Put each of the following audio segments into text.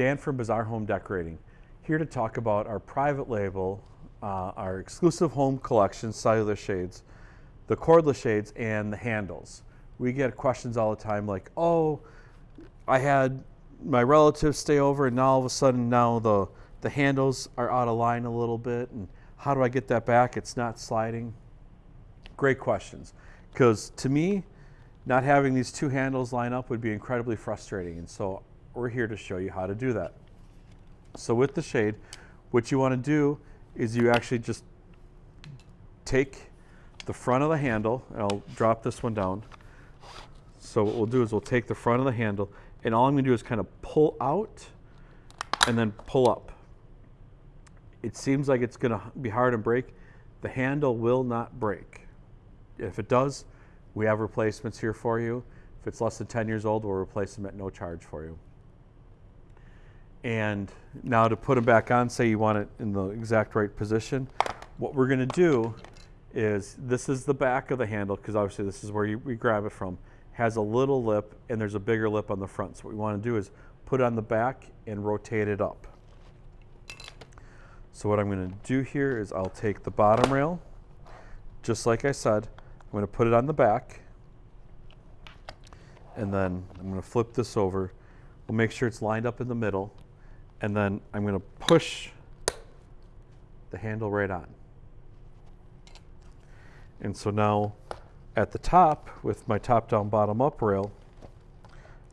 Dan from Bazaar Home Decorating, here to talk about our private label, uh, our exclusive home collection, cellular shades, the cordless shades, and the handles. We get questions all the time like, oh, I had my relatives stay over and now all of a sudden now the, the handles are out of line a little bit and how do I get that back? It's not sliding. Great questions. Because to me, not having these two handles line up would be incredibly frustrating. And so we're here to show you how to do that. So with the shade, what you want to do is you actually just take the front of the handle, and I'll drop this one down. So what we'll do is we'll take the front of the handle, and all I'm going to do is kind of pull out and then pull up. It seems like it's going to be hard to break. The handle will not break. If it does, we have replacements here for you. If it's less than 10 years old, we'll replace them at no charge for you. And now to put them back on, say you want it in the exact right position, what we're going to do is this is the back of the handle because obviously this is where you, we grab it from has a little lip and there's a bigger lip on the front. So what we want to do is put it on the back and rotate it up. So what I'm going to do here is I'll take the bottom rail just like I said I'm going to put it on the back and then I'm going to flip this over. We'll make sure it's lined up in the middle and then I'm going to push the handle right on. And so now at the top with my top down bottom up rail,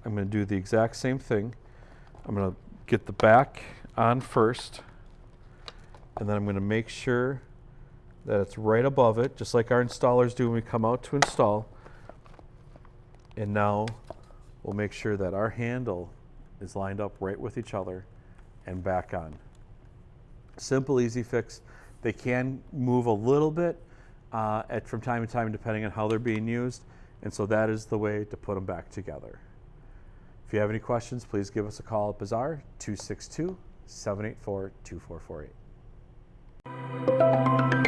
I'm going to do the exact same thing. I'm going to get the back on first and then I'm going to make sure that it's right above it, just like our installers do when we come out to install. And now we'll make sure that our handle is lined up right with each other and back on. Simple, easy fix. They can move a little bit uh, at, from time to time depending on how they're being used. And so that is the way to put them back together. If you have any questions, please give us a call at Bazaar 262 784 2448.